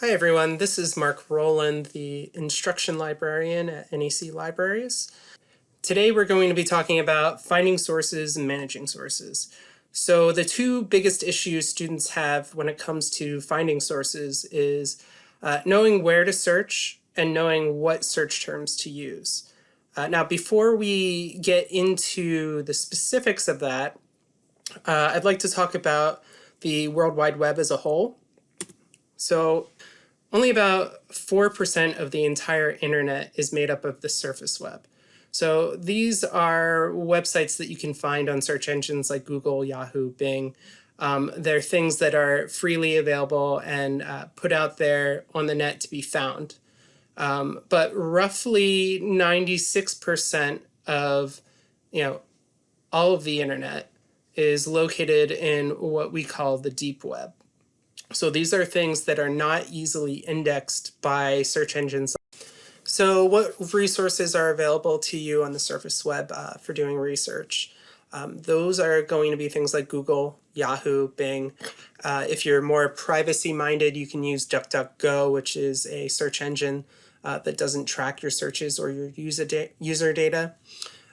Hi everyone, this is Mark Rowland, the instruction librarian at NEC Libraries. Today we're going to be talking about finding sources and managing sources. So the two biggest issues students have when it comes to finding sources is uh, knowing where to search and knowing what search terms to use. Uh, now before we get into the specifics of that, uh, I'd like to talk about the World Wide Web as a whole. So only about 4% of the entire internet is made up of the surface web. So these are websites that you can find on search engines like Google, Yahoo, Bing. Um, they're things that are freely available and uh, put out there on the net to be found. Um, but roughly 96% of you know all of the internet is located in what we call the deep web. So these are things that are not easily indexed by search engines. So what resources are available to you on the surface web uh, for doing research? Um, those are going to be things like Google, Yahoo, Bing. Uh, if you're more privacy minded, you can use DuckDuckGo, which is a search engine uh, that doesn't track your searches or your user, da user data.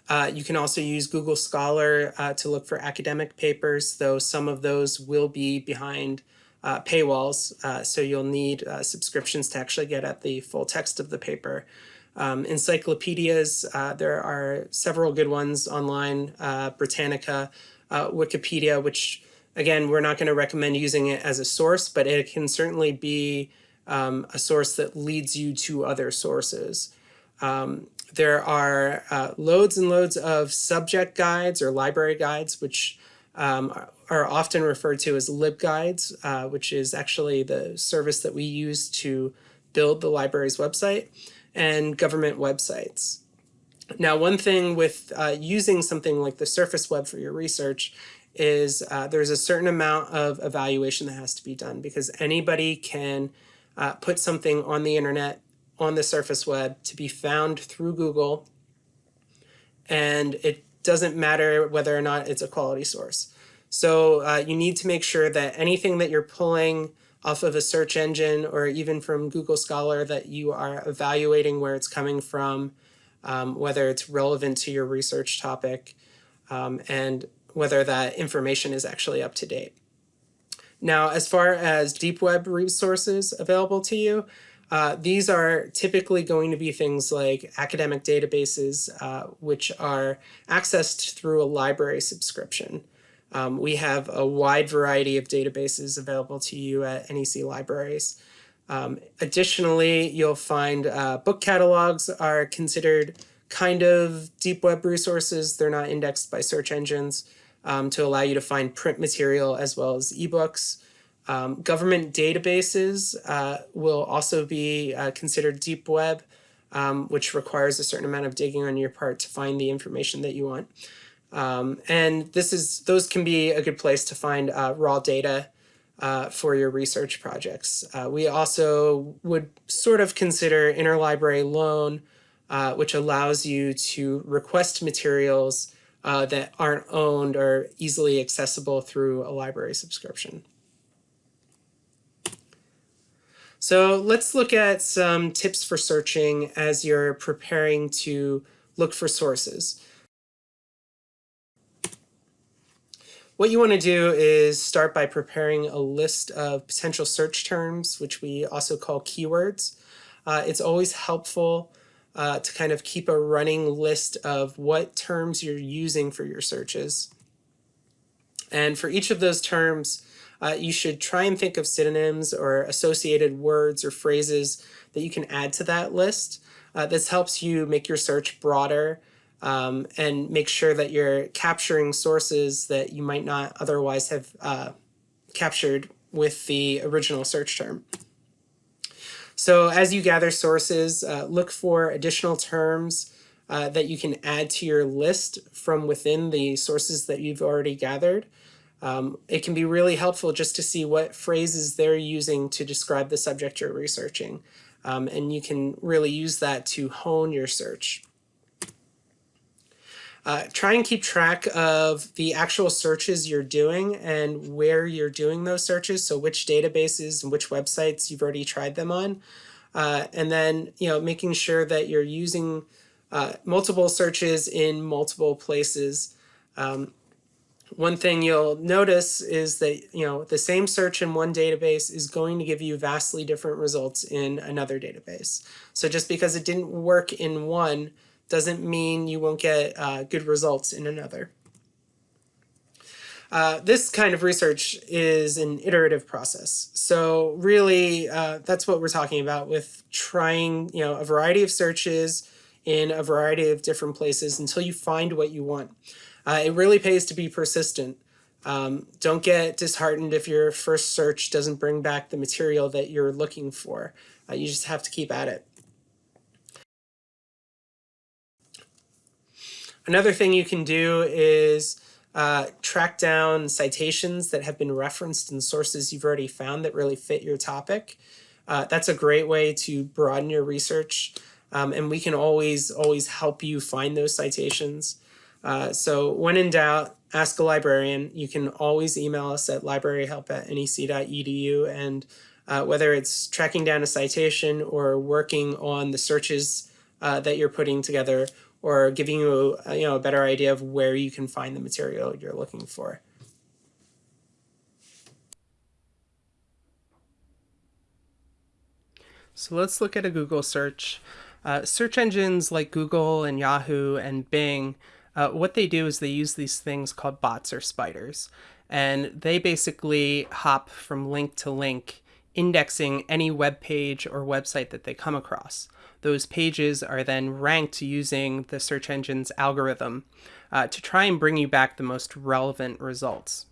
Uh, you can also use Google Scholar uh, to look for academic papers, though some of those will be behind uh, paywalls, uh, so you'll need uh, subscriptions to actually get at the full text of the paper. Um, encyclopedias, uh, there are several good ones online, uh, Britannica, uh, Wikipedia, which again, we're not going to recommend using it as a source, but it can certainly be um, a source that leads you to other sources. Um, there are loads and loads of subject guides or library guides, which um, are often referred to as libguides, uh, which is actually the service that we use to build the library's website, and government websites. Now, one thing with uh, using something like the surface web for your research is uh, there's a certain amount of evaluation that has to be done because anybody can uh, put something on the internet on the surface web to be found through Google and it doesn't matter whether or not it's a quality source. So uh, you need to make sure that anything that you're pulling off of a search engine or even from Google Scholar that you are evaluating where it's coming from, um, whether it's relevant to your research topic, um, and whether that information is actually up to date. Now, as far as deep web resources available to you, uh, these are typically going to be things like academic databases, uh, which are accessed through a library subscription. Um, we have a wide variety of databases available to you at NEC libraries. Um, additionally, you'll find uh, book catalogs are considered kind of deep web resources. They're not indexed by search engines um, to allow you to find print material as well as ebooks. Um, government databases uh, will also be uh, considered deep web, um, which requires a certain amount of digging on your part to find the information that you want. Um, and this is those can be a good place to find uh, raw data uh, for your research projects. Uh, we also would sort of consider interlibrary loan, uh, which allows you to request materials that aren't owned or easily accessible through a library subscription. So let's look at some tips for searching as you're preparing to look for sources. What you want to do is start by preparing a list of potential search terms, which we also call keywords. Uh, it's always helpful uh, to kind of keep a running list of what terms you're using for your searches. And for each of those terms, uh, you should try and think of synonyms or associated words or phrases that you can add to that list. Uh, this helps you make your search broader um, and make sure that you're capturing sources that you might not otherwise have uh, captured with the original search term. So as you gather sources, uh, look for additional terms uh, that you can add to your list from within the sources that you've already gathered. Um, it can be really helpful just to see what phrases they're using to describe the subject you're researching. Um, and you can really use that to hone your search. Uh, try and keep track of the actual searches you're doing and where you're doing those searches. So which databases and which websites you've already tried them on. Uh, and then, you know, making sure that you're using uh, multiple searches in multiple places. Um, one thing you'll notice is that you know the same search in one database is going to give you vastly different results in another database. So just because it didn't work in one doesn't mean you won't get uh, good results in another. Uh, this kind of research is an iterative process. So really, uh, that's what we're talking about with trying you know a variety of searches in a variety of different places until you find what you want. Uh, it really pays to be persistent. Um, don't get disheartened if your first search doesn't bring back the material that you're looking for. Uh, you just have to keep at it. Another thing you can do is uh, track down citations that have been referenced in sources you've already found that really fit your topic. Uh, that's a great way to broaden your research. Um, and we can always, always help you find those citations. Uh, so when in doubt, ask a librarian. You can always email us at libraryhelp at nec.edu. And uh, whether it's tracking down a citation or working on the searches uh, that you're putting together or giving you a, you know, a better idea of where you can find the material you're looking for. So let's look at a Google search. Uh, search engines like Google and Yahoo and Bing uh, what they do is they use these things called bots or spiders. And they basically hop from link to link, indexing any web page or website that they come across. Those pages are then ranked using the search engine's algorithm uh, to try and bring you back the most relevant results.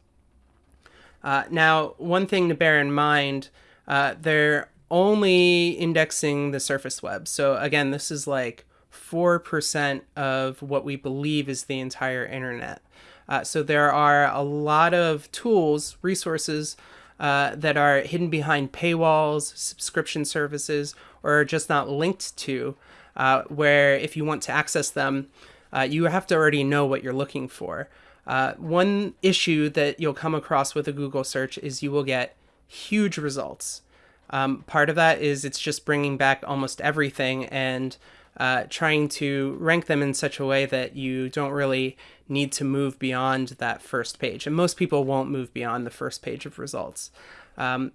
Uh, now, one thing to bear in mind, uh, they're only indexing the surface web. So again, this is like 4% of what we believe is the entire internet. Uh, so there are a lot of tools, resources uh, that are hidden behind paywalls, subscription services, or just not linked to, uh, where if you want to access them, uh, you have to already know what you're looking for. Uh, one issue that you'll come across with a Google search is you will get huge results. Um, part of that is it's just bringing back almost everything and uh, trying to rank them in such a way that you don't really need to move beyond that first page. And most people won't move beyond the first page of results. Um,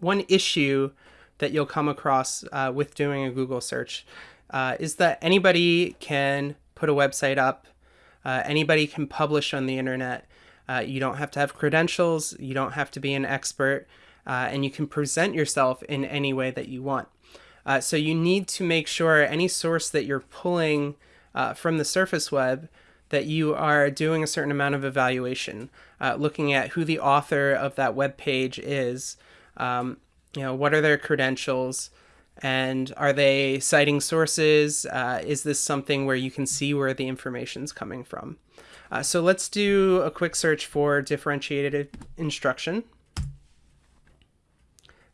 one issue that you'll come across uh, with doing a Google search uh, is that anybody can put a website up, uh, anybody can publish on the internet. Uh, you don't have to have credentials, you don't have to be an expert, uh, and you can present yourself in any way that you want. Uh, so you need to make sure any source that you're pulling uh, from the surface web that you are doing a certain amount of evaluation, uh, looking at who the author of that web page is, um, you know, what are their credentials, and are they citing sources? Uh, is this something where you can see where the information is coming from? Uh, so let's do a quick search for differentiated instruction.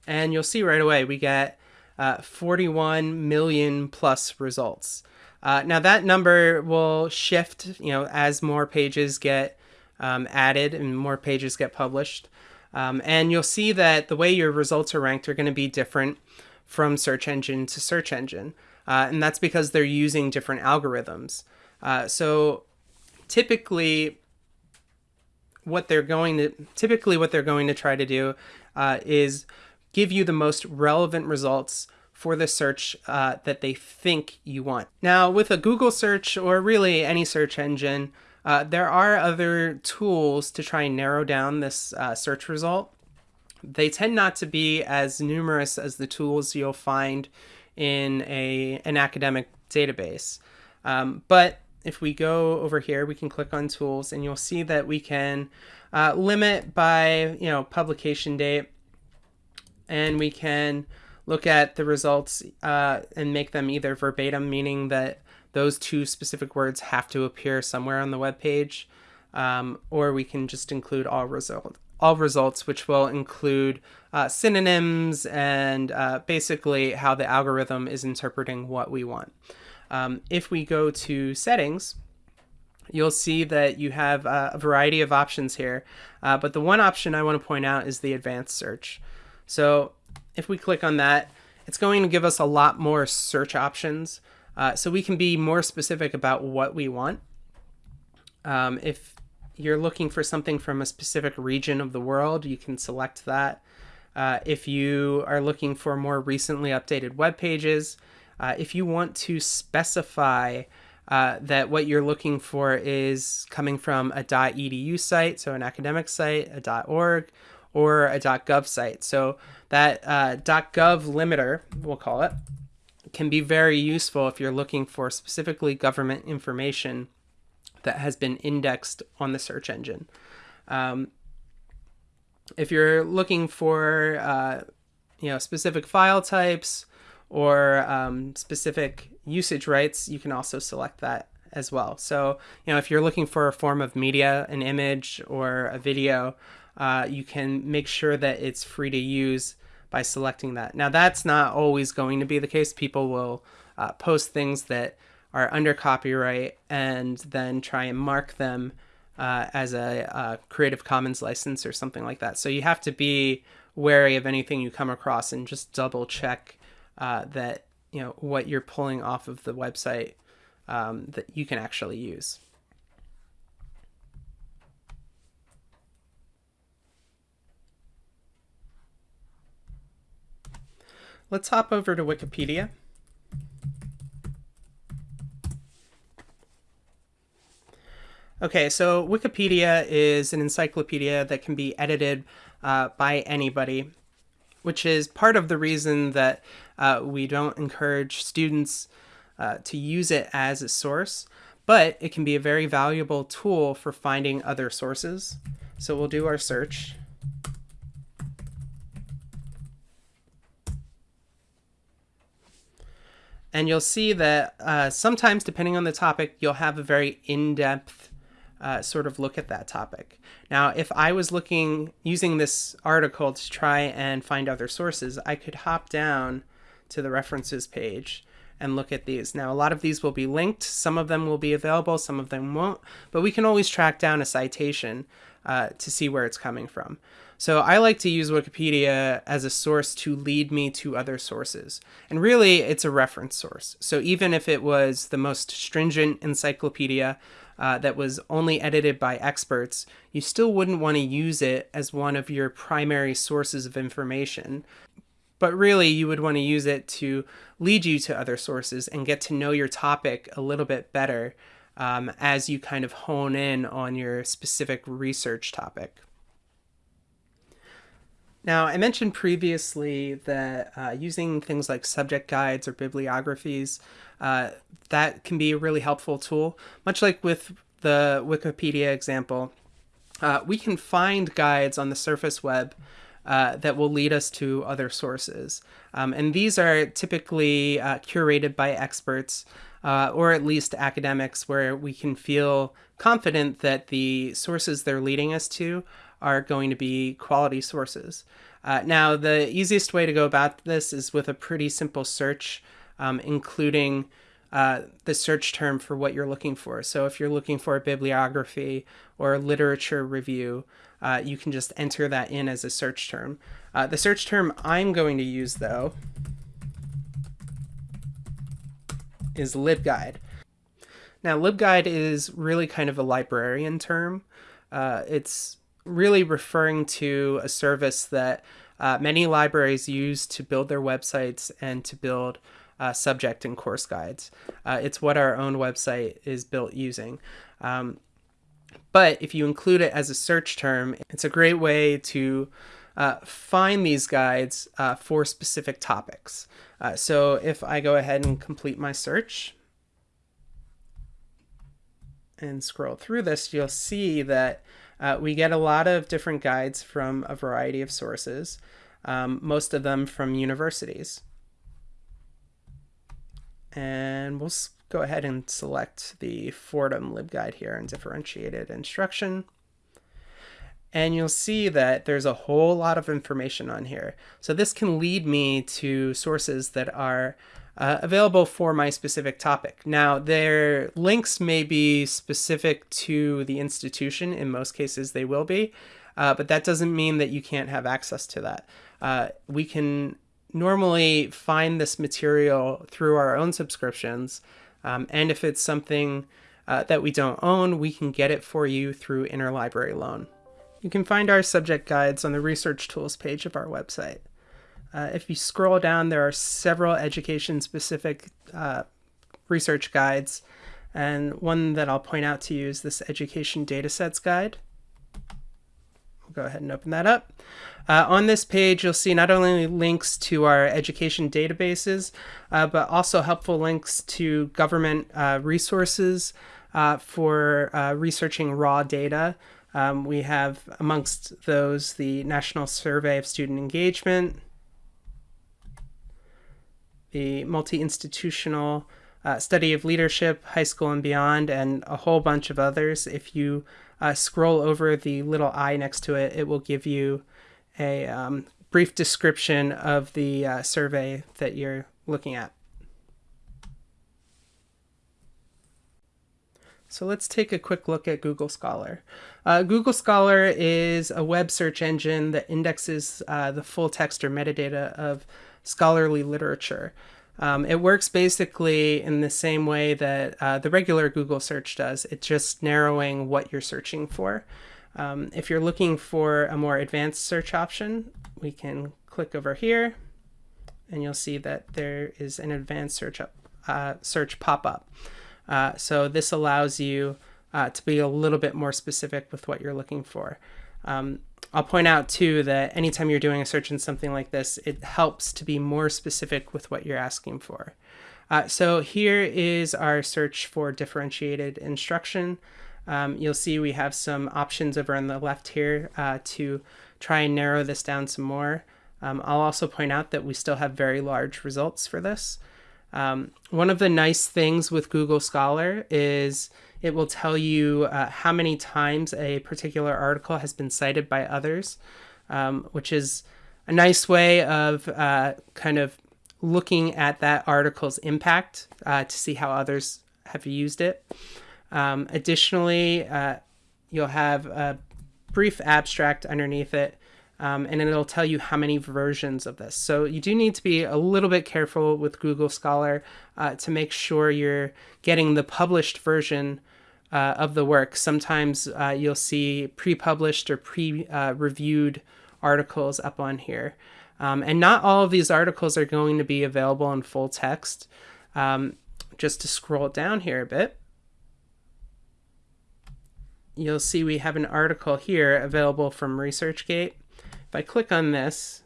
And you'll see right away we get uh, 41 million plus results. Uh, now that number will shift, you know, as more pages get um, added and more pages get published. Um, and you'll see that the way your results are ranked are going to be different from search engine to search engine. Uh, and that's because they're using different algorithms. Uh, so typically what they're going to typically what they're going to try to do uh, is give you the most relevant results for the search uh, that they think you want. Now, with a Google search or really any search engine, uh, there are other tools to try and narrow down this uh, search result. They tend not to be as numerous as the tools you'll find in a, an academic database. Um, but if we go over here, we can click on tools and you'll see that we can uh, limit by, you know, publication date and we can look at the results uh, and make them either verbatim, meaning that those two specific words have to appear somewhere on the web page, um, or we can just include all result all results, which will include uh, synonyms and uh, basically how the algorithm is interpreting what we want. Um, if we go to settings, you'll see that you have uh, a variety of options here. Uh, but the one option I want to point out is the advanced search. So if we click on that, it's going to give us a lot more search options. Uh, so we can be more specific about what we want. Um, if you're looking for something from a specific region of the world, you can select that. Uh, if you are looking for more recently updated web pages, uh, if you want to specify uh, that what you're looking for is coming from a .edu site, so an academic site, a .org, or a .gov site. So that uh, .gov limiter, we'll call it, can be very useful if you're looking for specifically government information that has been indexed on the search engine. Um, if you're looking for uh, you know specific file types or um, specific usage rights, you can also select that as well. So you know if you're looking for a form of media, an image or a video, uh, you can make sure that it's free to use by selecting that. Now that's not always going to be the case. People will uh, post things that are under copyright and then try and mark them uh, as a, a, Creative Commons license or something like that. So you have to be wary of anything you come across and just double check uh, that you know what you're pulling off of the website um, that you can actually use. Let's hop over to Wikipedia. Okay, so Wikipedia is an encyclopedia that can be edited uh, by anybody, which is part of the reason that uh, we don't encourage students uh, to use it as a source, but it can be a very valuable tool for finding other sources. So we'll do our search. And you'll see that uh, sometimes, depending on the topic, you'll have a very in-depth uh, sort of look at that topic. Now, if I was looking, using this article to try and find other sources, I could hop down to the references page and look at these. Now, a lot of these will be linked. Some of them will be available, some of them won't, but we can always track down a citation uh, to see where it's coming from. So I like to use Wikipedia as a source to lead me to other sources. And really, it's a reference source. So even if it was the most stringent encyclopedia uh, that was only edited by experts, you still wouldn't want to use it as one of your primary sources of information. But really, you would want to use it to lead you to other sources and get to know your topic a little bit better um, as you kind of hone in on your specific research topic. Now, I mentioned previously that uh, using things like subject guides or bibliographies, uh, that can be a really helpful tool. Much like with the Wikipedia example, uh, we can find guides on the surface web uh, that will lead us to other sources. Um, and these are typically uh, curated by experts uh, or at least academics where we can feel confident that the sources they're leading us to are going to be quality sources. Uh, now, the easiest way to go about this is with a pretty simple search, um, including uh, the search term for what you're looking for. So if you're looking for a bibliography or a literature review, uh, you can just enter that in as a search term. Uh, the search term I'm going to use, though, is LibGuide. Now, LibGuide is really kind of a librarian term. Uh, it's really referring to a service that uh, many libraries use to build their websites and to build uh, subject and course guides. Uh, it's what our own website is built using. Um, but if you include it as a search term, it's a great way to uh, find these guides uh, for specific topics. Uh, so if I go ahead and complete my search and scroll through this, you'll see that uh, we get a lot of different guides from a variety of sources, um, most of them from universities. And we'll go ahead and select the Fordham LibGuide here and differentiated instruction. And you'll see that there's a whole lot of information on here. So this can lead me to sources that are uh, available for my specific topic. Now, their links may be specific to the institution. In most cases, they will be, uh, but that doesn't mean that you can't have access to that. Uh, we can normally find this material through our own subscriptions, um, and if it's something uh, that we don't own, we can get it for you through interlibrary loan. You can find our subject guides on the research tools page of our website. Uh, if you scroll down, there are several education-specific uh, research guides, and one that I'll point out to you is this Education Datasets Guide. We'll go ahead and open that up. Uh, on this page, you'll see not only links to our education databases, uh, but also helpful links to government uh, resources uh, for researching raw data. Um, we have amongst those the National Survey of Student Engagement, the multi-institutional uh, study of leadership, high school and beyond, and a whole bunch of others. If you uh, scroll over the little eye next to it, it will give you a um, brief description of the uh, survey that you're looking at. So let's take a quick look at Google Scholar. Uh, Google Scholar is a web search engine that indexes uh, the full text or metadata of scholarly literature. Um, it works basically in the same way that uh, the regular Google search does. It's just narrowing what you're searching for. Um, if you're looking for a more advanced search option, we can click over here and you'll see that there is an advanced search, up, uh, search pop-up. Uh, so this allows you uh, to be a little bit more specific with what you're looking for. Um, I'll point out too that anytime you're doing a search in something like this, it helps to be more specific with what you're asking for. Uh, so here is our search for differentiated instruction. Um, you'll see we have some options over on the left here uh, to try and narrow this down some more. Um, I'll also point out that we still have very large results for this. Um, one of the nice things with Google Scholar is it will tell you uh, how many times a particular article has been cited by others, um, which is a nice way of uh, kind of looking at that article's impact uh, to see how others have used it. Um, additionally, uh, you'll have a brief abstract underneath it um, and it'll tell you how many versions of this. So you do need to be a little bit careful with Google Scholar uh, to make sure you're getting the published version uh, of the work. Sometimes uh, you'll see pre-published or pre-reviewed articles up on here. Um, and not all of these articles are going to be available in full text. Um, just to scroll down here a bit, you'll see we have an article here available from ResearchGate. If I click on this,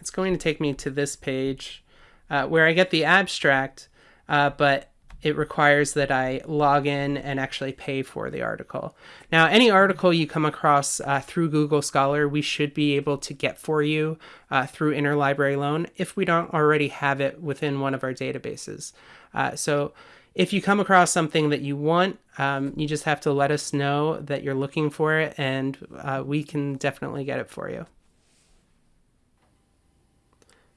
it's going to take me to this page uh, where I get the abstract, uh, but it requires that I log in and actually pay for the article. Now, any article you come across uh, through Google Scholar, we should be able to get for you uh, through Interlibrary Loan if we don't already have it within one of our databases. Uh, so if you come across something that you want, um, you just have to let us know that you're looking for it and uh, we can definitely get it for you.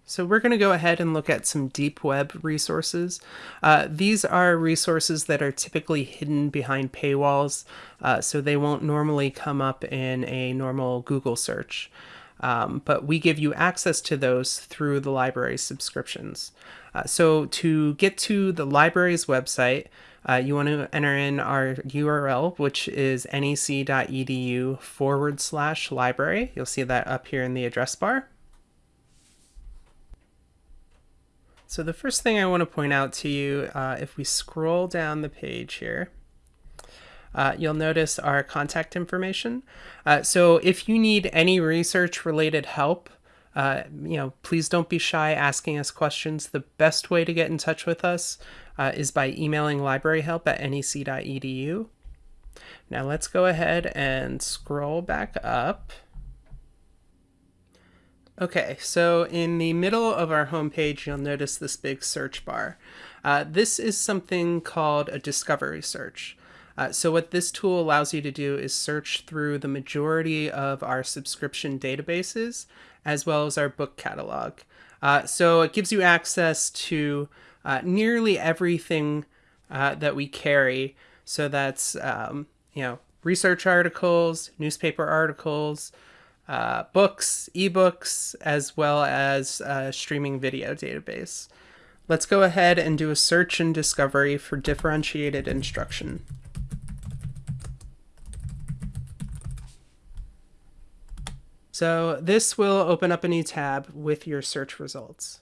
So we're going to go ahead and look at some deep web resources. Uh, these are resources that are typically hidden behind paywalls, uh, so they won't normally come up in a normal Google search. Um, but we give you access to those through the library subscriptions. Uh, so to get to the library's website, uh, you want to enter in our URL, which is nec.edu forward slash library. You'll see that up here in the address bar. So the first thing I want to point out to you, uh, if we scroll down the page here, uh, you'll notice our contact information. Uh, so if you need any research related help, uh, you know, please don't be shy asking us questions. The best way to get in touch with us uh, is by emailing libraryhelp at nec.edu. Now let's go ahead and scroll back up. Okay, so in the middle of our homepage, you'll notice this big search bar. Uh, this is something called a discovery search. Uh, so what this tool allows you to do is search through the majority of our subscription databases as well as our book catalog. Uh, so it gives you access to uh, nearly everything uh, that we carry. So that's, um, you know, research articles, newspaper articles, uh, books, ebooks, as well as a streaming video database. Let's go ahead and do a search and discovery for differentiated instruction. So this will open up a new tab with your search results.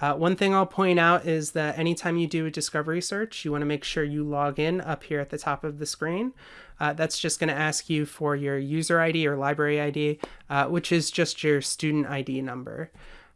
Uh, one thing I'll point out is that anytime you do a discovery search, you want to make sure you log in up here at the top of the screen. Uh, that's just going to ask you for your user ID or library ID, uh, which is just your student ID number.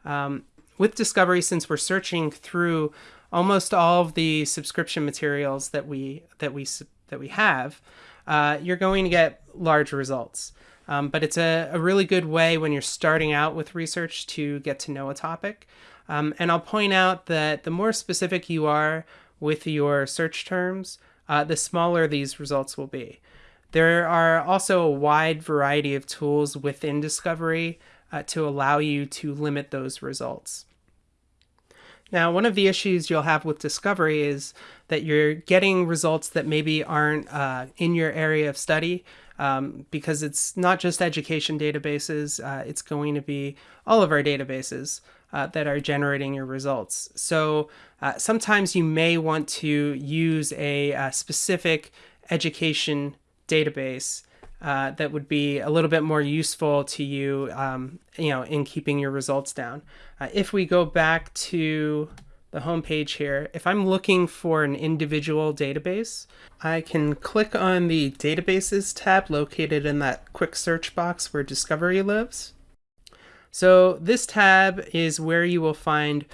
Um, with Discovery, since we're searching through almost all of the subscription materials that we that we that we have, uh, you're going to get large results. Um, but it's a, a really good way when you're starting out with research to get to know a topic. Um, and I'll point out that the more specific you are with your search terms, uh, the smaller these results will be. There are also a wide variety of tools within Discovery uh, to allow you to limit those results. Now, one of the issues you'll have with Discovery is that you're getting results that maybe aren't uh, in your area of study um, because it's not just education databases, uh, it's going to be all of our databases uh, that are generating your results. So uh, sometimes you may want to use a, a uh, specific education database uh, that would be a little bit more useful to you, um, you know, in keeping your results down. Uh, if we go back to the home page here, if I'm looking for an individual database, I can click on the Databases tab located in that quick search box where Discovery lives. So this tab is where you will find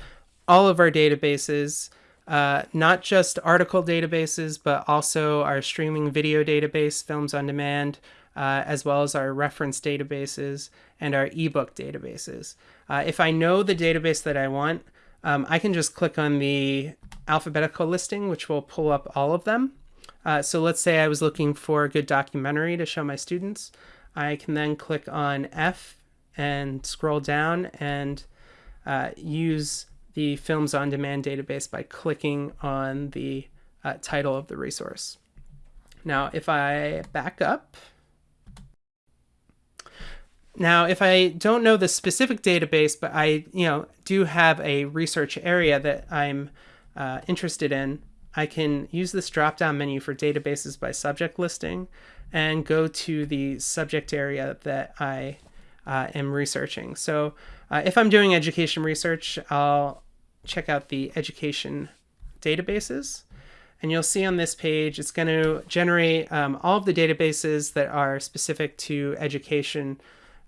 all of our databases, uh, not just article databases, but also our streaming video database, Films on Demand, uh, as well as our reference databases and our ebook databases. Uh, if I know the database that I want, um, I can just click on the alphabetical listing, which will pull up all of them. Uh, so let's say I was looking for a good documentary to show my students. I can then click on F and scroll down and uh, use the Films on Demand database by clicking on the uh, title of the resource. Now, if I back up, now, if I don't know the specific database, but I, you know, do have a research area that I'm uh, interested in, I can use this drop-down menu for databases by subject listing and go to the subject area that I uh, am researching. So uh, if I'm doing education research, I'll check out the education databases. And you'll see on this page, it's going to generate um, all of the databases that are specific to education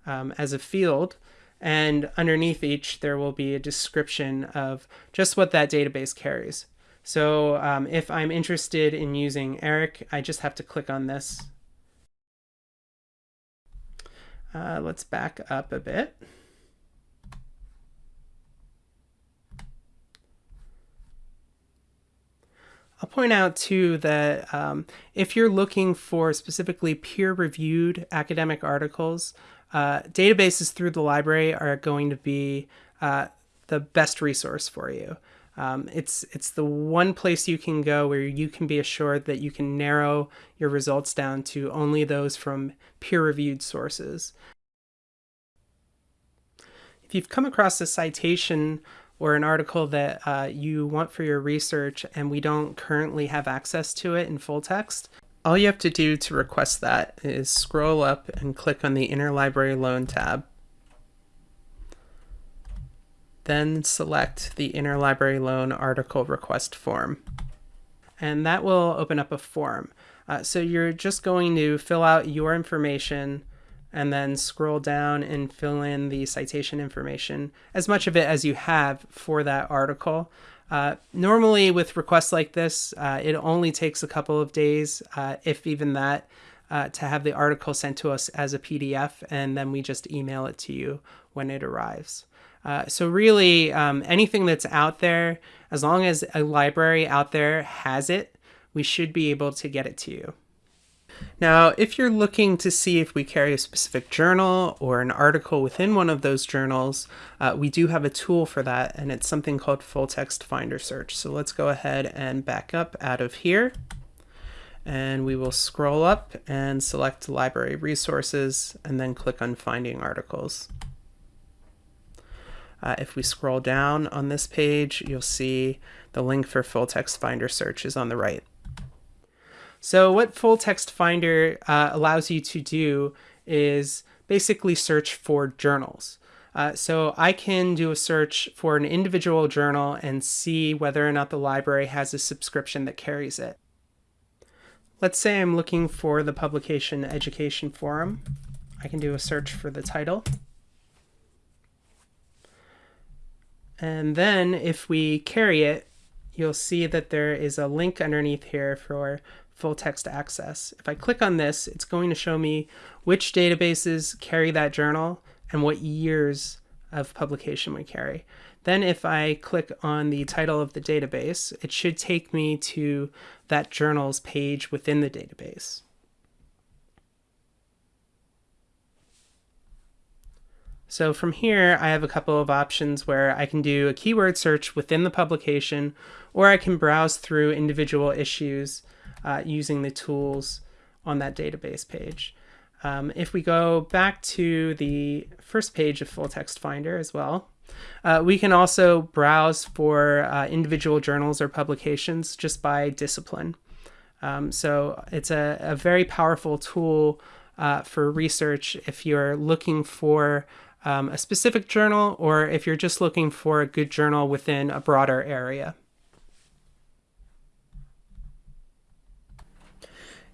um, as a field. And underneath each, there will be a description of just what that database carries. So um, if I'm interested in using ERIC, I just have to click on this uh, let's back up a bit. I'll point out too that um, if you're looking for specifically peer-reviewed academic articles, uh, databases through the library are going to be uh, the best resource for you. Um, it's it's the one place you can go where you can be assured that you can narrow your results down to only those from peer-reviewed sources. If you've come across a citation or an article that uh, you want for your research and we don't currently have access to it in full text, all you have to do to request that is scroll up and click on the Interlibrary Loan tab then select the Interlibrary Loan Article Request form. And that will open up a form. Uh, so you're just going to fill out your information and then scroll down and fill in the citation information, as much of it as you have for that article. Uh, normally with requests like this, uh, it only takes a couple of days, uh, if even that, uh, to have the article sent to us as a PDF, and then we just email it to you when it arrives. Uh, so really, um, anything that's out there, as long as a library out there has it, we should be able to get it to you. Now, if you're looking to see if we carry a specific journal or an article within one of those journals, uh, we do have a tool for that, and it's something called Full Text Finder Search. So let's go ahead and back up out of here, and we will scroll up and select Library Resources, and then click on Finding Articles. Uh, if we scroll down on this page, you'll see the link for Full Text Finder Search is on the right. So what Full Text Finder uh, allows you to do is basically search for journals. Uh, so I can do a search for an individual journal and see whether or not the library has a subscription that carries it. Let's say I'm looking for the publication Education Forum. I can do a search for the title. And then if we carry it, you'll see that there is a link underneath here for full text access. If I click on this, it's going to show me which databases carry that journal and what years of publication we carry. Then if I click on the title of the database, it should take me to that journal's page within the database. So from here, I have a couple of options where I can do a keyword search within the publication, or I can browse through individual issues uh, using the tools on that database page. Um, if we go back to the first page of Full Text Finder as well, uh, we can also browse for uh, individual journals or publications just by discipline. Um, so it's a, a, very powerful tool uh, for research if you're looking for um, a specific journal or if you're just looking for a good journal within a broader area.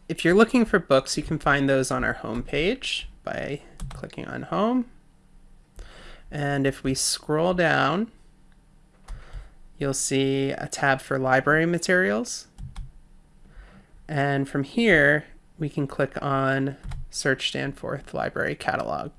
If you're looking for books, you can find those on our home page by clicking on home. And if we scroll down, you'll see a tab for library materials. And from here, we can click on Search Danforth Library Catalog.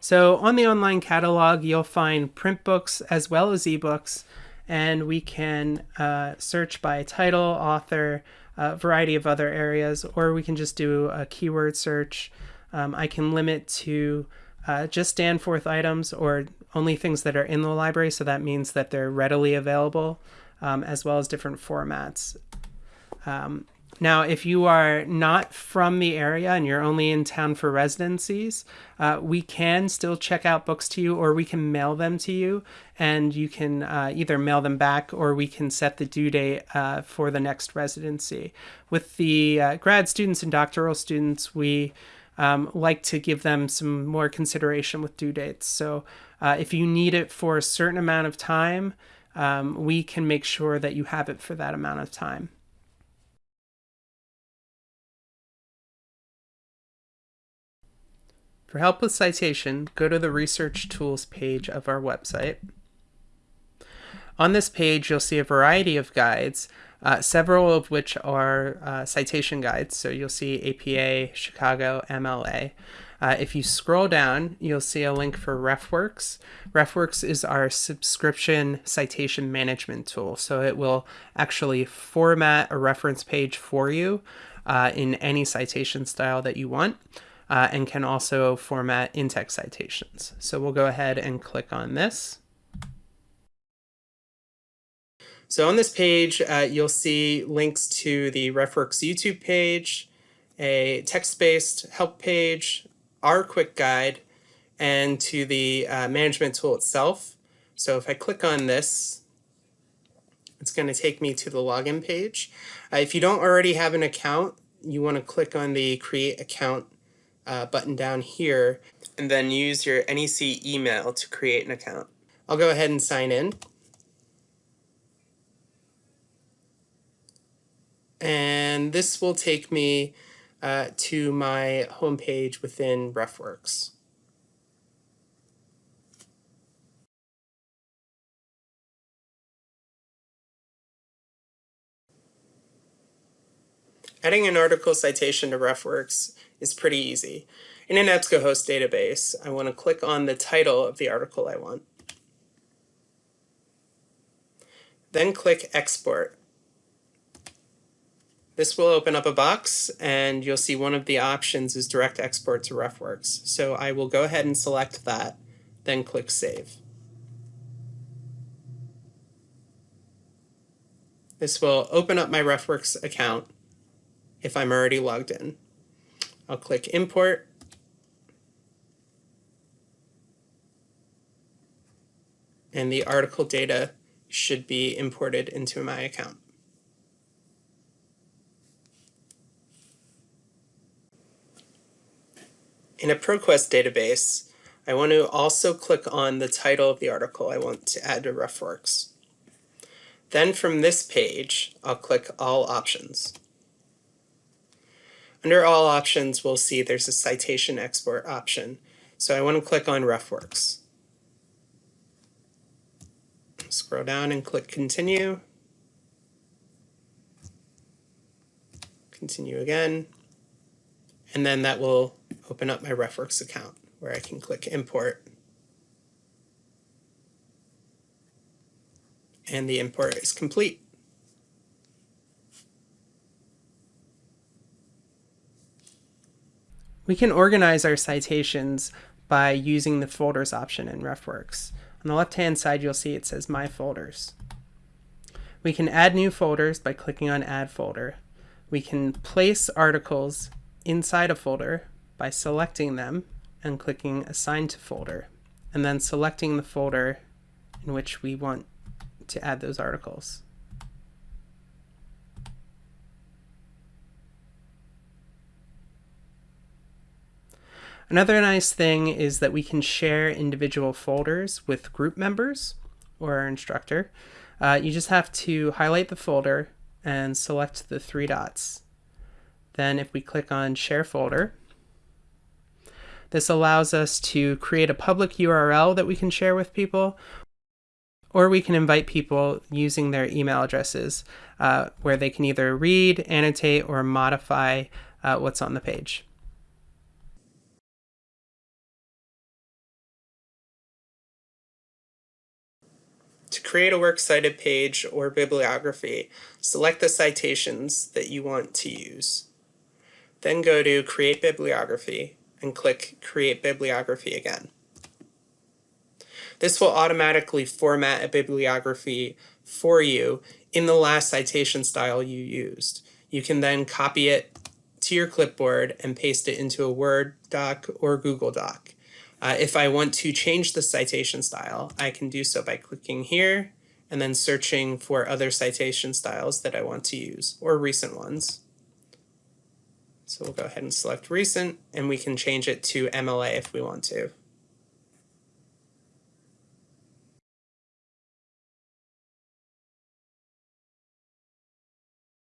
So on the online catalog, you'll find print books as well as ebooks, and we can uh, search by title, author, a variety of other areas, or we can just do a keyword search. Um, I can limit to uh, just Danforth items or only things that are in the library, so that means that they're readily available, um, as well as different formats. Um, now, if you are not from the area and you're only in town for residencies, uh, we can still check out books to you or we can mail them to you and you can uh, either mail them back or we can set the due date uh, for the next residency. With the uh, grad students and doctoral students, we um, like to give them some more consideration with due dates. So uh, if you need it for a certain amount of time, um, we can make sure that you have it for that amount of time. For help with citation, go to the Research Tools page of our website. On this page, you'll see a variety of guides, uh, several of which are uh, citation guides. So you'll see APA, Chicago, MLA. Uh, if you scroll down, you'll see a link for RefWorks. RefWorks is our subscription citation management tool. So it will actually format a reference page for you uh, in any citation style that you want uh, and can also format in-text citations. So we'll go ahead and click on this. So on this page, uh, you'll see links to the RefWorks YouTube page, a text-based help page, our quick guide, and to the uh, management tool itself. So if I click on this, it's going to take me to the login page. Uh, if you don't already have an account, you want to click on the create account uh, button down here and then use your NEC email to create an account. I'll go ahead and sign in. And this will take me uh, to my homepage within RefWorks. Adding an article citation to RefWorks is pretty easy. In an EBSCOhost database, I want to click on the title of the article I want. Then click Export. This will open up a box and you'll see one of the options is direct export to RefWorks. So I will go ahead and select that, then click Save. This will open up my RefWorks account if I'm already logged in. I'll click Import. And the article data should be imported into my account. In a ProQuest database, I want to also click on the title of the article I want to add to RefWorks. Then from this page, I'll click All Options. Under All Options, we'll see there's a citation export option. So I want to click on RefWorks. Scroll down and click Continue. Continue again. And then that will open up my RefWorks account where I can click import. And the import is complete. We can organize our citations by using the folders option in RefWorks. On the left hand side you'll see it says My Folders. We can add new folders by clicking on Add Folder. We can place articles inside a folder by selecting them and clicking Assign to Folder, and then selecting the folder in which we want to add those articles. Another nice thing is that we can share individual folders with group members or our instructor. Uh, you just have to highlight the folder and select the three dots. Then if we click on Share Folder, this allows us to create a public URL that we can share with people, or we can invite people using their email addresses uh, where they can either read, annotate, or modify uh, what's on the page. To create a works cited page or bibliography, select the citations that you want to use. Then go to Create Bibliography and click Create Bibliography again. This will automatically format a bibliography for you in the last citation style you used. You can then copy it to your clipboard and paste it into a Word doc or Google Doc. Uh, if I want to change the citation style, I can do so by clicking here and then searching for other citation styles that I want to use or recent ones. So we'll go ahead and select recent and we can change it to MLA if we want to.